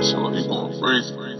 It's how people freeze.